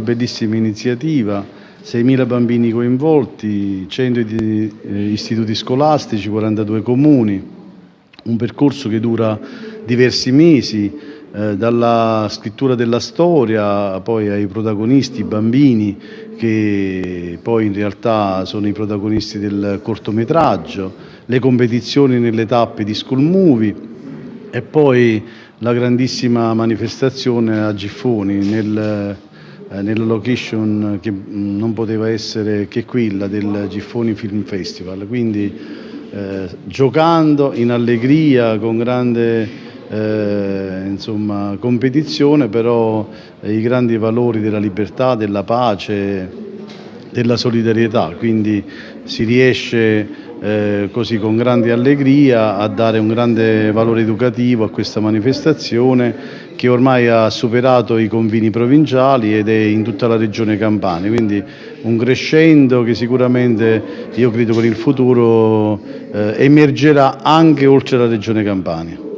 bellissima iniziativa, 6.000 bambini coinvolti, 100 di, eh, istituti scolastici, 42 comuni, un percorso che dura diversi mesi, eh, dalla scrittura della storia poi ai protagonisti, i bambini che poi in realtà sono i protagonisti del cortometraggio, le competizioni nelle tappe di School Movie e poi la grandissima manifestazione a Giffoni nel, nella location che non poteva essere che quella del Giffoni Film Festival. Quindi eh, giocando in allegria, con grande eh, insomma, competizione, però eh, i grandi valori della libertà, della pace, della solidarietà, quindi si riesce eh, così con grande allegria a dare un grande valore educativo a questa manifestazione che ormai ha superato i confini provinciali ed è in tutta la regione Campania, quindi un crescendo che sicuramente io credo con il futuro eh, emergerà anche oltre la regione Campania.